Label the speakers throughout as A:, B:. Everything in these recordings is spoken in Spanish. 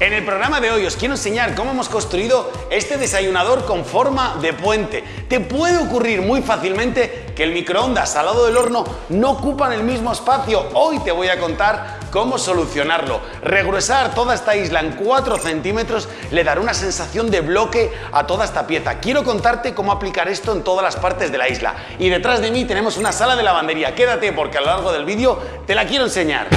A: En el programa de hoy os quiero enseñar cómo hemos construido este desayunador con forma de puente. Te puede ocurrir muy fácilmente que el microondas al lado del horno no ocupan el mismo espacio. Hoy te voy a contar cómo solucionarlo. Regruesar toda esta isla en 4 centímetros le dará una sensación de bloque a toda esta pieza. Quiero contarte cómo aplicar esto en todas las partes de la isla. Y detrás de mí tenemos una sala de lavandería. Quédate porque a lo largo del vídeo te la quiero enseñar.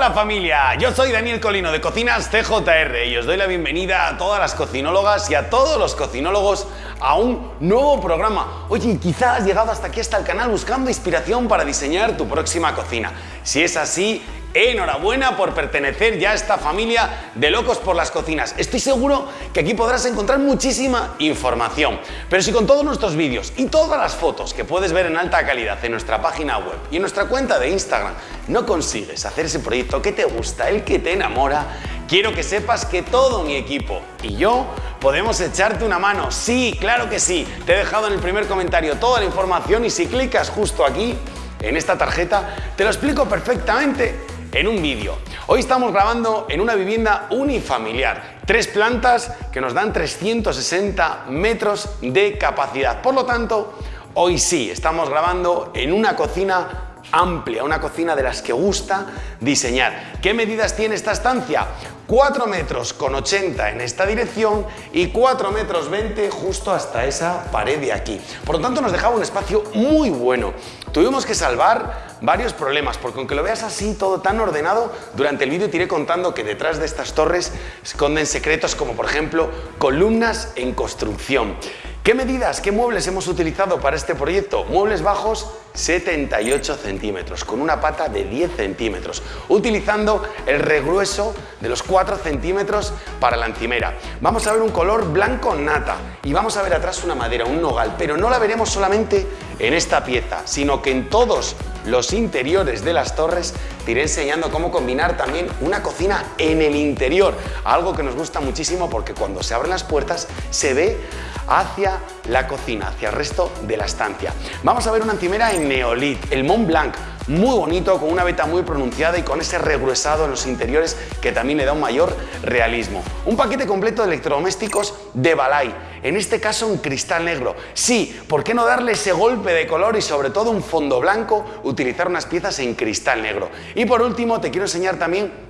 A: Hola familia, yo soy Daniel Colino de Cocinas CJR y os doy la bienvenida a todas las cocinólogas y a todos los cocinólogos a un nuevo programa. Oye, quizás has llegado hasta aquí, hasta el canal, buscando inspiración para diseñar tu próxima cocina. Si es así, Enhorabuena por pertenecer ya a esta familia de locos por las cocinas. Estoy seguro que aquí podrás encontrar muchísima información. Pero si con todos nuestros vídeos y todas las fotos que puedes ver en alta calidad en nuestra página web y en nuestra cuenta de Instagram no consigues hacer ese proyecto que te gusta, el que te enamora, quiero que sepas que todo mi equipo y yo podemos echarte una mano. Sí, claro que sí. Te he dejado en el primer comentario toda la información y si clicas justo aquí, en esta tarjeta, te lo explico perfectamente en un vídeo. Hoy estamos grabando en una vivienda unifamiliar, tres plantas que nos dan 360 metros de capacidad. Por lo tanto, hoy sí, estamos grabando en una cocina amplia, una cocina de las que gusta diseñar. ¿Qué medidas tiene esta estancia? 4 metros con 80 en esta dirección y 4 metros 20 justo hasta esa pared de aquí. Por lo tanto nos dejaba un espacio muy bueno. Tuvimos que salvar varios problemas porque aunque lo veas así todo tan ordenado, durante el vídeo te iré contando que detrás de estas torres esconden secretos como por ejemplo columnas en construcción. ¿Qué medidas, qué muebles hemos utilizado para este proyecto? Muebles bajos 78 centímetros, con una pata de 10 centímetros, utilizando el regrueso de los 4 centímetros para la encimera. Vamos a ver un color blanco nata y vamos a ver atrás una madera, un nogal, pero no la veremos solamente en esta pieza, sino que en todos los interiores de las torres te iré enseñando cómo combinar también una cocina en el interior, algo que nos gusta muchísimo porque cuando se abren las puertas se ve hacia la cocina, hacia el resto de la estancia. Vamos a ver una encimera en Neolit, el Mont Blanc, muy bonito, con una veta muy pronunciada y con ese regruesado en los interiores que también le da un mayor realismo. Un paquete completo de electrodomésticos de Balay, en este caso un cristal negro. Sí, ¿por qué no darle ese golpe de color y sobre todo un fondo blanco, utilizar unas piezas en cristal negro? Y por último te quiero enseñar también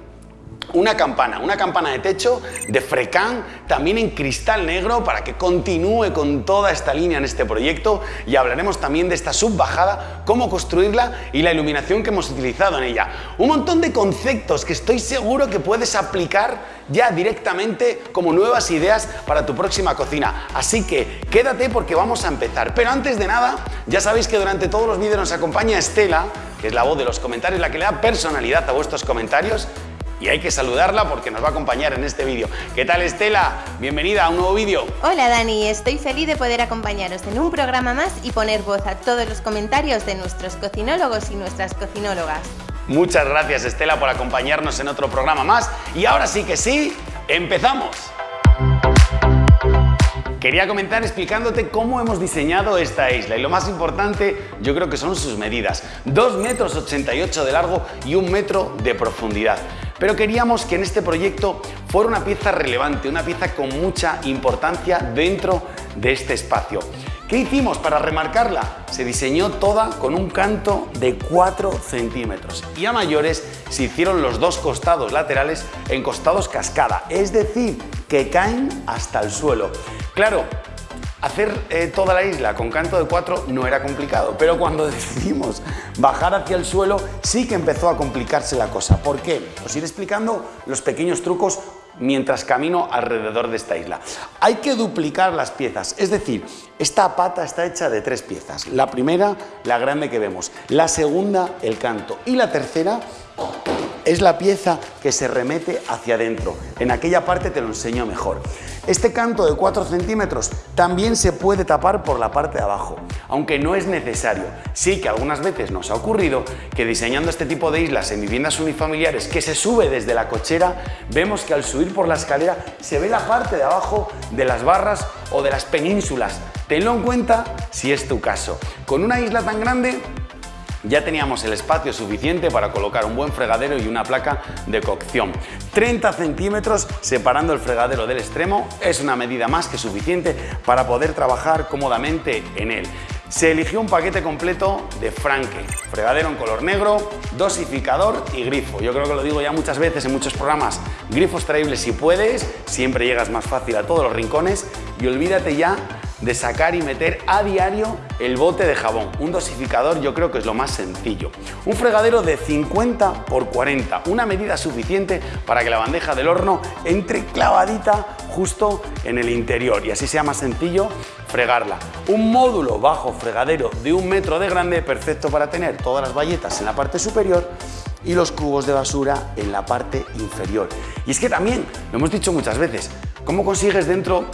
A: una campana, una campana de techo de Frecán, también en cristal negro para que continúe con toda esta línea en este proyecto y hablaremos también de esta subbajada, cómo construirla y la iluminación que hemos utilizado en ella. Un montón de conceptos que estoy seguro que puedes aplicar ya directamente como nuevas ideas para tu próxima cocina. Así que quédate porque vamos a empezar. Pero antes de nada, ya sabéis que durante todos los vídeos nos acompaña Estela, que es la voz de los comentarios, la que le da personalidad a vuestros comentarios y hay que saludarla porque nos va a acompañar en este vídeo. ¿Qué tal Estela? Bienvenida a un nuevo vídeo.
B: Hola Dani, estoy feliz de poder acompañaros en un programa más y poner voz a todos los comentarios de nuestros cocinólogos y nuestras cocinólogas.
A: Muchas gracias Estela por acompañarnos en otro programa más y ahora sí que sí, empezamos. Quería comenzar explicándote cómo hemos diseñado esta isla y lo más importante yo creo que son sus medidas. 2 metros 88 de largo y 1 metro de profundidad. Pero queríamos que en este proyecto fuera una pieza relevante, una pieza con mucha importancia dentro de este espacio. ¿Qué hicimos para remarcarla? Se diseñó toda con un canto de 4 centímetros y a mayores se hicieron los dos costados laterales en costados cascada, es decir, que caen hasta el suelo. Claro, Hacer eh, toda la isla con canto de 4 no era complicado, pero cuando decidimos bajar hacia el suelo sí que empezó a complicarse la cosa. ¿Por qué? Os iré explicando los pequeños trucos mientras camino alrededor de esta isla. Hay que duplicar las piezas, es decir, esta pata está hecha de tres piezas. La primera, la grande que vemos, la segunda, el canto y la tercera es la pieza que se remete hacia adentro. En aquella parte te lo enseño mejor. Este canto de 4 centímetros también se puede tapar por la parte de abajo, aunque no es necesario. Sí que algunas veces nos ha ocurrido que diseñando este tipo de islas en viviendas unifamiliares que se sube desde la cochera, vemos que al subir por la escalera se ve la parte de abajo de las barras o de las penínsulas. Tenlo en cuenta si es tu caso. Con una isla tan grande ya teníamos el espacio suficiente para colocar un buen fregadero y una placa de cocción. 30 centímetros separando el fregadero del extremo es una medida más que suficiente para poder trabajar cómodamente en él. Se eligió un paquete completo de Franke, fregadero en color negro, dosificador y grifo. Yo creo que lo digo ya muchas veces en muchos programas, grifos traíbles si puedes, siempre llegas más fácil a todos los rincones y olvídate ya de sacar y meter a diario el bote de jabón. Un dosificador yo creo que es lo más sencillo. Un fregadero de 50 por 40, una medida suficiente para que la bandeja del horno entre clavadita justo en el interior y así sea más sencillo fregarla. Un módulo bajo fregadero de un metro de grande, perfecto para tener todas las bayetas en la parte superior y los cubos de basura en la parte inferior. Y es que también, lo hemos dicho muchas veces, ¿cómo consigues dentro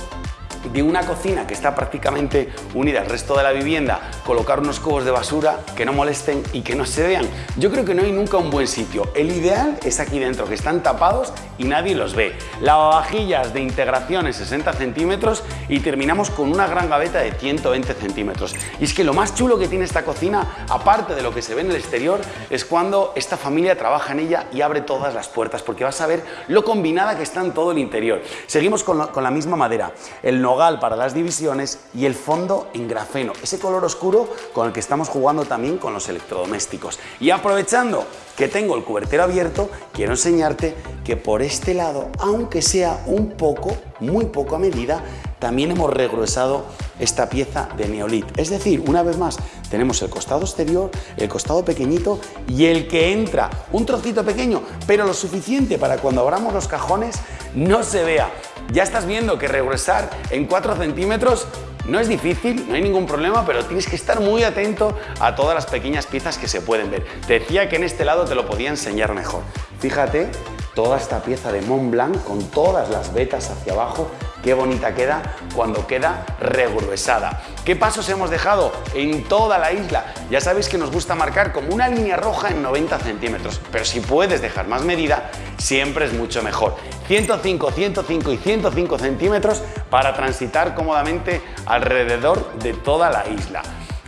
A: de una cocina que está prácticamente unida al resto de la vivienda, colocar unos cubos de basura que no molesten y que no se vean. Yo creo que no hay nunca un buen sitio. El ideal es aquí dentro, que están tapados y nadie los ve. Lavavajillas de integración en 60 centímetros y terminamos con una gran gaveta de 120 centímetros. Y es que lo más chulo que tiene esta cocina, aparte de lo que se ve en el exterior, es cuando esta familia trabaja en ella y abre todas las puertas, porque vas a ver lo combinada que está en todo el interior. Seguimos con, con la misma madera. El nogal para las divisiones y el fondo en grafeno, ese color oscuro con el que estamos jugando también con los electrodomésticos. Y aprovechando que tengo el cubertero abierto, quiero enseñarte que por este lado, aunque sea un poco, muy poco a medida, también hemos regruesado esta pieza de neolit. Es decir, una vez más, tenemos el costado exterior, el costado pequeñito y el que entra, un trocito pequeño, pero lo suficiente para cuando abramos los cajones no se vea. Ya estás viendo que regresar en 4 centímetros no es difícil, no hay ningún problema, pero tienes que estar muy atento a todas las pequeñas piezas que se pueden ver. Te decía que en este lado te lo podía enseñar mejor. Fíjate toda esta pieza de Mont Blanc con todas las vetas hacia abajo Qué bonita queda cuando queda regruesada. ¿Qué pasos hemos dejado en toda la isla? Ya sabéis que nos gusta marcar como una línea roja en 90 centímetros, pero si puedes dejar más medida, siempre es mucho mejor. 105, 105 y 105 centímetros para transitar cómodamente alrededor de toda la isla.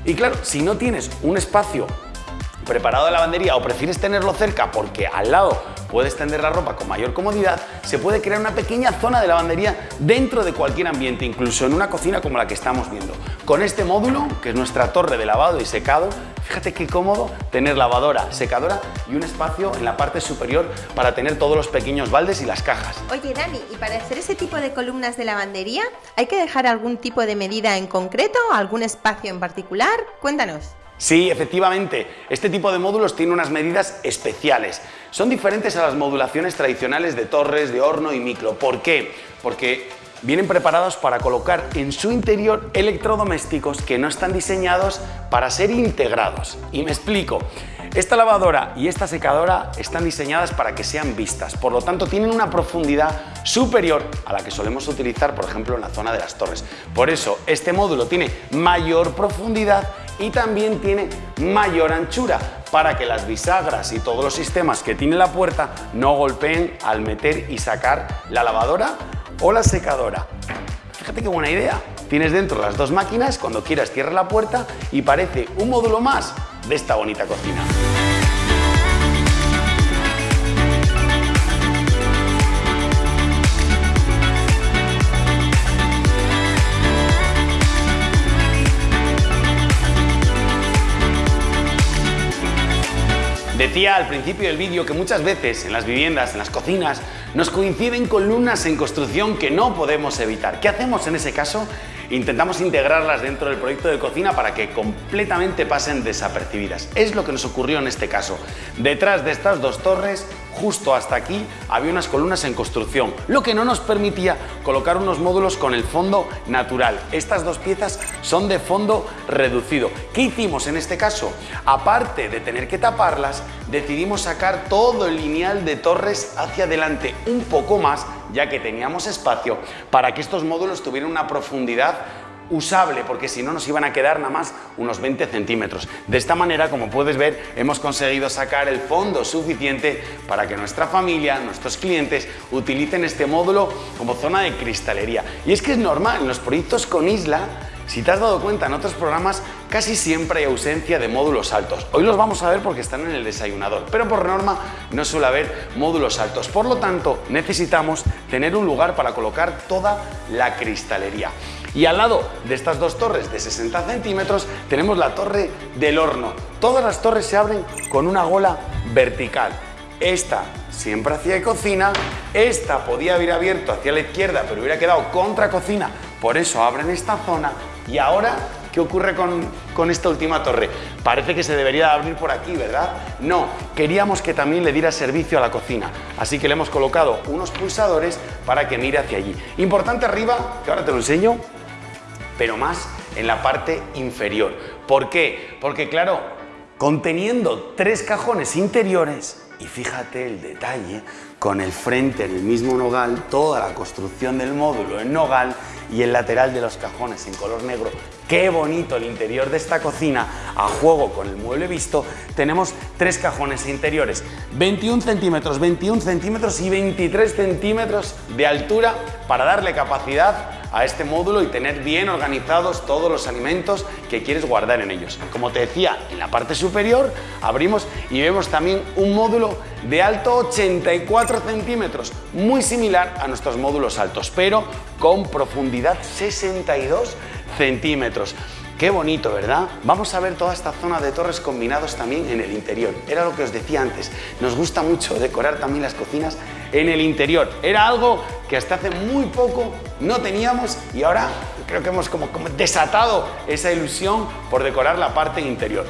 A: Y claro, si no tienes un espacio preparado de lavandería o prefieres tenerlo cerca porque al lado puedes tender la ropa con mayor comodidad, se puede crear una pequeña zona de lavandería dentro de cualquier ambiente, incluso en una cocina como la que estamos viendo. Con este módulo, que es nuestra torre de lavado y secado, fíjate qué cómodo tener lavadora, secadora y un espacio en la parte superior para tener todos los pequeños baldes y las cajas.
B: Oye Dani, ¿y para hacer ese tipo de columnas de lavandería hay que dejar algún tipo de medida en concreto, algún espacio en particular? Cuéntanos.
A: Sí, efectivamente, este tipo de módulos tiene unas medidas especiales. Son diferentes a las modulaciones tradicionales de torres, de horno y micro. ¿Por qué? Porque vienen preparados para colocar en su interior electrodomésticos que no están diseñados para ser integrados. Y me explico. Esta lavadora y esta secadora están diseñadas para que sean vistas, por lo tanto tienen una profundidad superior a la que solemos utilizar, por ejemplo, en la zona de las torres. Por eso, este módulo tiene mayor profundidad y también tiene mayor anchura para que las bisagras y todos los sistemas que tiene la puerta no golpeen al meter y sacar la lavadora o la secadora. Fíjate qué buena idea. Tienes dentro las dos máquinas, cuando quieras cierra la puerta y parece un módulo más de esta bonita cocina. Decía al principio del vídeo que muchas veces en las viviendas, en las cocinas, nos coinciden columnas en construcción que no podemos evitar. ¿Qué hacemos en ese caso? Intentamos integrarlas dentro del proyecto de cocina para que completamente pasen desapercibidas. Es lo que nos ocurrió en este caso. Detrás de estas dos torres justo hasta aquí había unas columnas en construcción, lo que no nos permitía colocar unos módulos con el fondo natural. Estas dos piezas son de fondo reducido. ¿Qué hicimos en este caso? Aparte de tener que taparlas, decidimos sacar todo el lineal de torres hacia adelante, un poco más, ya que teníamos espacio para que estos módulos tuvieran una profundidad usable, porque si no nos iban a quedar nada más unos 20 centímetros. De esta manera, como puedes ver, hemos conseguido sacar el fondo suficiente para que nuestra familia, nuestros clientes, utilicen este módulo como zona de cristalería. Y es que es normal, en los proyectos con isla, si te has dado cuenta en otros programas, casi siempre hay ausencia de módulos altos. Hoy los vamos a ver porque están en el desayunador, pero por norma no suele haber módulos altos. Por lo tanto, necesitamos tener un lugar para colocar toda la cristalería. Y al lado de estas dos torres de 60 centímetros tenemos la torre del horno. Todas las torres se abren con una gola vertical. Esta siempre hacia cocina, esta podía haber abierto hacia la izquierda pero hubiera quedado contra cocina, por eso abren esta zona y ahora ¿Qué ocurre con, con, esta última torre? Parece que se debería abrir por aquí, ¿verdad? No, queríamos que también le diera servicio a la cocina, así que le hemos colocado unos pulsadores para que mire hacia allí. Importante arriba, que ahora te lo enseño, pero más en la parte inferior. ¿Por qué? Porque claro, conteniendo tres cajones interiores, y fíjate el detalle, con el frente en el mismo nogal, toda la construcción del módulo en nogal y el lateral de los cajones en color negro. Qué bonito el interior de esta cocina a juego con el mueble visto. Tenemos tres cajones interiores, 21 centímetros, 21 centímetros y 23 centímetros de altura para darle capacidad a este módulo y tener bien organizados todos los alimentos que quieres guardar en ellos. Como te decía, en la parte superior abrimos y vemos también un módulo de alto 84 centímetros, muy similar a nuestros módulos altos, pero con profundidad 62 centímetros. Qué bonito, ¿verdad? Vamos a ver toda esta zona de torres combinados también en el interior. Era lo que os decía antes. Nos gusta mucho decorar también las cocinas en el interior. Era algo que hasta hace muy poco no teníamos y ahora creo que hemos como, desatado esa ilusión por decorar la parte interior.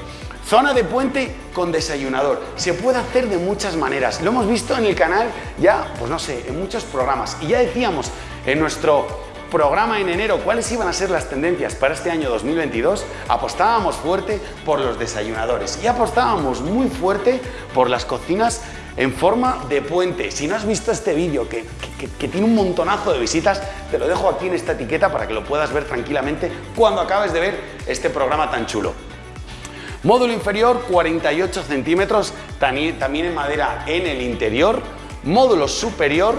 A: Zona de puente con desayunador. Se puede hacer de muchas maneras. Lo hemos visto en el canal ya, pues no sé, en muchos programas. Y ya decíamos en nuestro programa en enero cuáles iban a ser las tendencias para este año 2022, apostábamos fuerte por los desayunadores y apostábamos muy fuerte por las cocinas en forma de puente. Si no has visto este vídeo que, que, tiene un montonazo de visitas, te lo dejo aquí en esta etiqueta para que lo puedas ver tranquilamente cuando acabes de ver este programa tan chulo. Módulo inferior 48 centímetros, también en madera en el interior. Módulo superior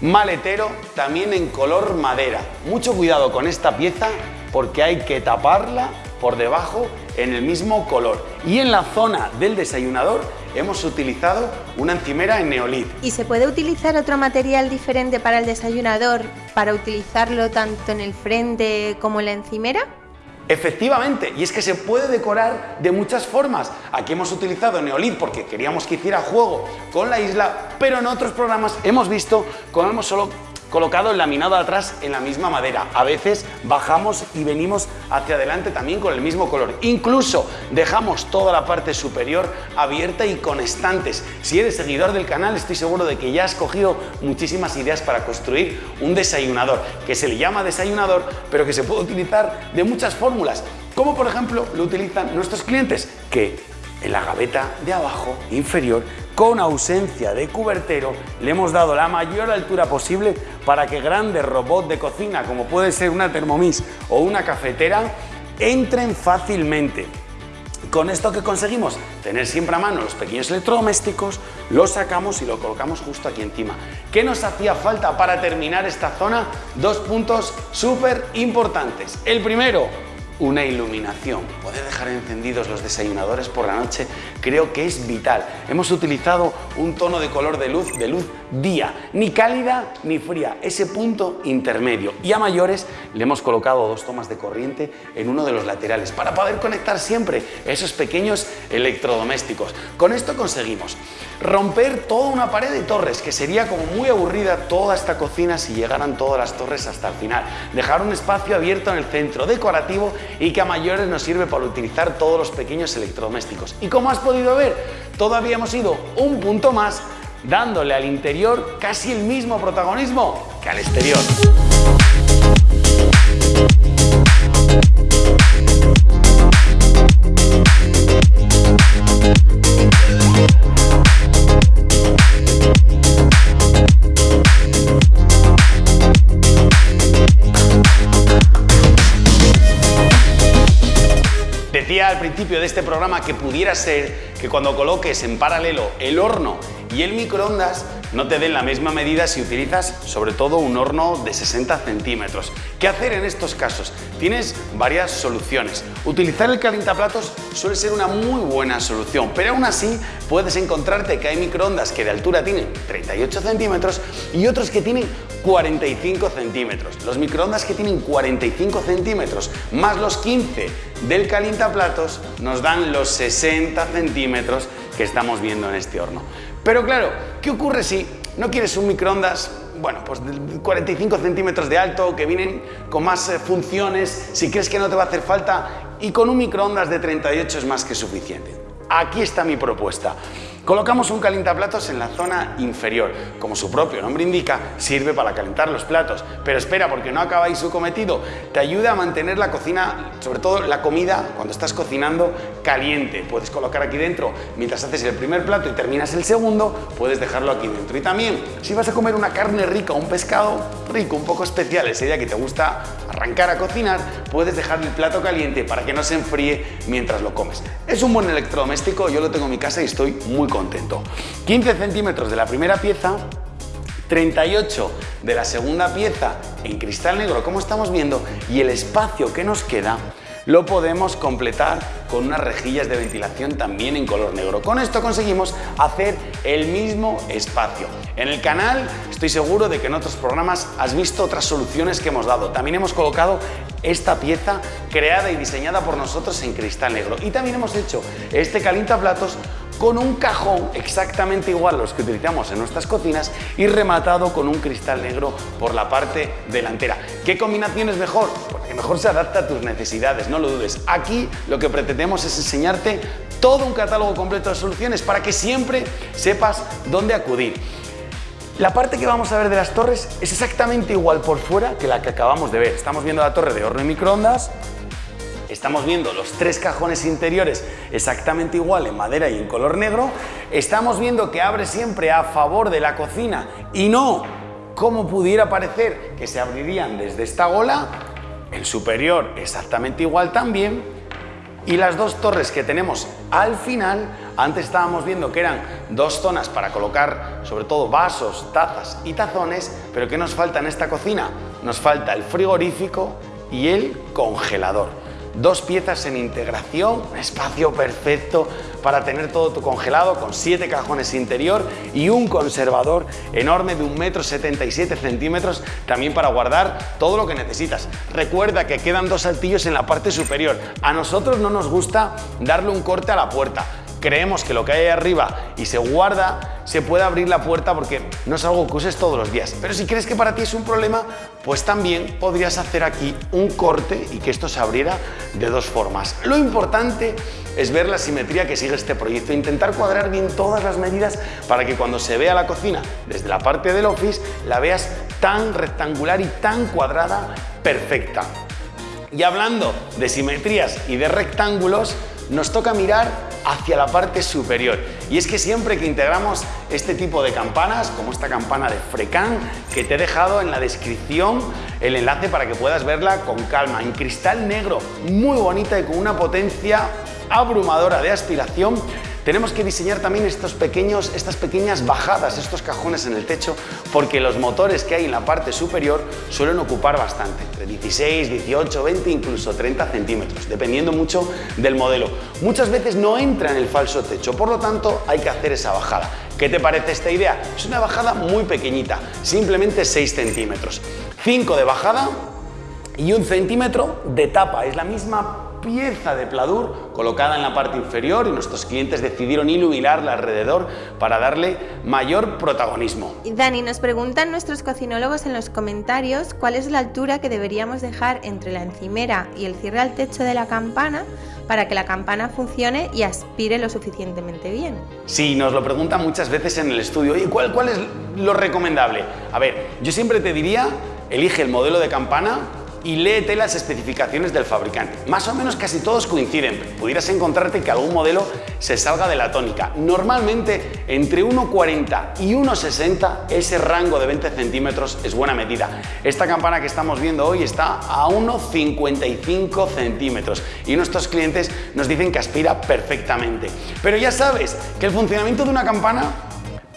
A: maletero también en color madera. Mucho cuidado con esta pieza porque hay que taparla por debajo en el mismo color. Y en la zona del desayunador hemos utilizado una encimera en neolith.
B: ¿Y se puede utilizar otro material diferente para el desayunador para utilizarlo tanto en el frente como en la encimera?
A: Efectivamente, y es que se puede decorar de muchas formas. Aquí hemos utilizado Neolith porque queríamos que hiciera juego con la isla, pero en otros programas hemos visto cómo hemos solo colocado el laminado atrás en la misma madera. A veces bajamos y venimos hacia adelante también con el mismo color. Incluso dejamos toda la parte superior abierta y con estantes. Si eres seguidor del canal estoy seguro de que ya has cogido muchísimas ideas para construir un desayunador, que se le llama desayunador, pero que se puede utilizar de muchas fórmulas. Como por ejemplo lo utilizan nuestros clientes, que en la gaveta de abajo, inferior, con ausencia de cubertero, le hemos dado la mayor altura posible para que grandes robots de cocina, como puede ser una Thermomix o una cafetera, entren fácilmente. Con esto que conseguimos, tener siempre a mano los pequeños electrodomésticos, los sacamos y lo colocamos justo aquí encima. ¿Qué nos hacía falta para terminar esta zona? Dos puntos súper importantes. El primero, una iluminación. Poder dejar encendidos los desayunadores por la noche creo que es vital. Hemos utilizado un tono de color de luz, de luz día, ni cálida ni fría, ese punto intermedio. Y a mayores le hemos colocado dos tomas de corriente en uno de los laterales para poder conectar siempre esos pequeños electrodomésticos. Con esto conseguimos romper toda una pared de torres, que sería como muy aburrida toda esta cocina si llegaran todas las torres hasta el final. Dejar un espacio abierto en el centro decorativo y que a mayores nos sirve para utilizar todos los pequeños electrodomésticos. Y como has podido ver, todavía hemos ido un punto más dándole al interior casi el mismo protagonismo que al exterior. Decía al principio de este programa que pudiera ser que cuando coloques en paralelo el horno y el microondas no te den la misma medida si utilizas sobre todo un horno de 60 centímetros. ¿Qué hacer en estos casos? Tienes varias soluciones. Utilizar el calentaplatos suele ser una muy buena solución, pero aún así puedes encontrarte que hay microondas que de altura tienen 38 centímetros y otros que tienen 45 centímetros. Los microondas que tienen 45 centímetros más los 15 del calientaplatos nos dan los 60 centímetros que estamos viendo en este horno. Pero claro, ¿qué ocurre si no quieres un microondas bueno, pues de 45 centímetros de alto, que vienen con más eh, funciones, si crees que no te va a hacer falta, y con un microondas de 38 es más que suficiente. Aquí está mi propuesta. Colocamos un calientaplatos en la zona inferior. Como su propio nombre indica, sirve para calentar los platos. Pero espera, porque no acabáis su cometido. Te ayuda a mantener la cocina, sobre todo la comida, cuando estás cocinando, caliente. Puedes colocar aquí dentro, mientras haces el primer plato y terminas el segundo, puedes dejarlo aquí dentro. Y también, si vas a comer una carne rica o un pescado rico, un poco especial, ese día que te gusta arrancar a cocinar, puedes dejar el plato caliente para que no se enfríe mientras lo comes. Es un buen electrodoméstico, yo lo tengo en mi casa y estoy muy contento contento. 15 centímetros de la primera pieza, 38 de la segunda pieza en cristal negro, como estamos viendo, y el espacio que nos queda lo podemos completar con unas rejillas de ventilación también en color negro. Con esto conseguimos hacer el mismo espacio. En el canal estoy seguro de que en otros programas has visto otras soluciones que hemos dado. También hemos colocado esta pieza creada y diseñada por nosotros en cristal negro. Y también hemos hecho este platos con un cajón exactamente igual a los que utilizamos en nuestras cocinas y rematado con un cristal negro por la parte delantera. ¿Qué combinación es mejor? Porque mejor se adapta a tus necesidades, no lo dudes. Aquí lo que pretendemos es enseñarte todo un catálogo completo de soluciones para que siempre sepas dónde acudir. La parte que vamos a ver de las torres es exactamente igual por fuera que la que acabamos de ver. Estamos viendo la torre de horno y microondas, Estamos viendo los tres cajones interiores exactamente igual en madera y en color negro. Estamos viendo que abre siempre a favor de la cocina y no como pudiera parecer que se abrirían desde esta gola. El superior exactamente igual también. Y las dos torres que tenemos al final, antes estábamos viendo que eran dos zonas para colocar sobre todo vasos, tazas y tazones, pero ¿qué nos falta en esta cocina? Nos falta el frigorífico y el congelador dos piezas en integración, un espacio perfecto para tener todo tu congelado con siete cajones interior y un conservador enorme de un metro 77 centímetros también para guardar todo lo que necesitas. Recuerda que quedan dos saltillos en la parte superior. A nosotros no nos gusta darle un corte a la puerta creemos que lo que hay ahí arriba y se guarda, se puede abrir la puerta porque no es algo que uses todos los días. Pero si crees que para ti es un problema, pues también podrías hacer aquí un corte y que esto se abriera de dos formas. Lo importante es ver la simetría que sigue este proyecto, intentar cuadrar bien todas las medidas para que cuando se vea la cocina desde la parte del office la veas tan rectangular y tan cuadrada, perfecta. Y hablando de simetrías y de rectángulos, nos toca mirar hacia la parte superior. Y es que siempre que integramos este tipo de campanas, como esta campana de Frecan, que te he dejado en la descripción el enlace para que puedas verla con calma, en cristal negro, muy bonita y con una potencia abrumadora de aspiración, tenemos que diseñar también estos pequeños, estas pequeñas bajadas, estos cajones en el techo, porque los motores que hay en la parte superior suelen ocupar bastante, entre 16, 18, 20, incluso 30 centímetros, dependiendo mucho del modelo. Muchas veces no entra en el falso techo, por lo tanto hay que hacer esa bajada. ¿Qué te parece esta idea? Es una bajada muy pequeñita, simplemente 6 centímetros. 5 de bajada y un centímetro de tapa, es la misma pieza de pladur colocada en la parte inferior y nuestros clientes decidieron iluminarla alrededor para darle mayor protagonismo.
B: Dani, nos preguntan nuestros cocinólogos en los comentarios cuál es la altura que deberíamos dejar entre la encimera y el cierre al techo de la campana para que la campana funcione y aspire lo suficientemente bien.
A: Sí, nos lo preguntan muchas veces en el estudio. ¿Y cuál, cuál es lo recomendable? A ver, yo siempre te diría, elige el modelo de campana y léete las especificaciones del fabricante. Más o menos casi todos coinciden, pudieras encontrarte que algún modelo se salga de la tónica. Normalmente entre 1,40 y 1,60 ese rango de 20 centímetros es buena medida. Esta campana que estamos viendo hoy está a 1,55 centímetros y nuestros clientes nos dicen que aspira perfectamente. Pero ya sabes que el funcionamiento de una campana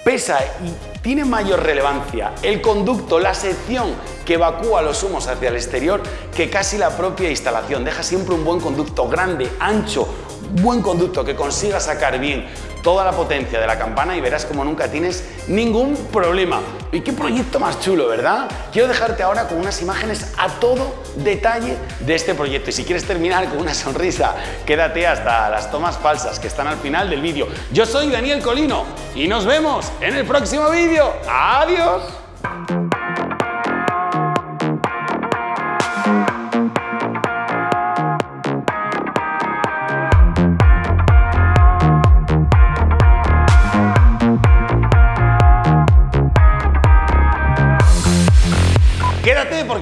A: pesa y tiene mayor relevancia el conducto, la sección que evacúa los humos hacia el exterior que casi la propia instalación. Deja siempre un buen conducto grande, ancho, buen conducto que consiga sacar bien toda la potencia de la campana y verás como nunca tienes ningún problema. Y qué proyecto más chulo, ¿verdad? Quiero dejarte ahora con unas imágenes a todo detalle de este proyecto. Y si quieres terminar con una sonrisa, quédate hasta las tomas falsas que están al final del vídeo. Yo soy Daniel Colino y nos vemos en el próximo vídeo. ¡Adiós!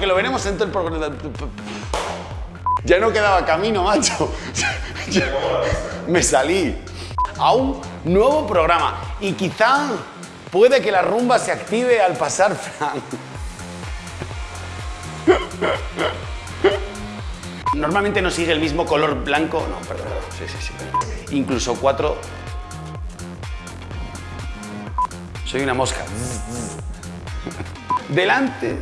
A: Porque lo veremos en todo el programa. Ya no quedaba camino, macho. Me salí a un nuevo programa y quizá puede que la rumba se active al pasar Frank. Normalmente no sigue el mismo color blanco. No, perdón. Sí, sí, sí. Incluso cuatro. Soy una mosca. Delante.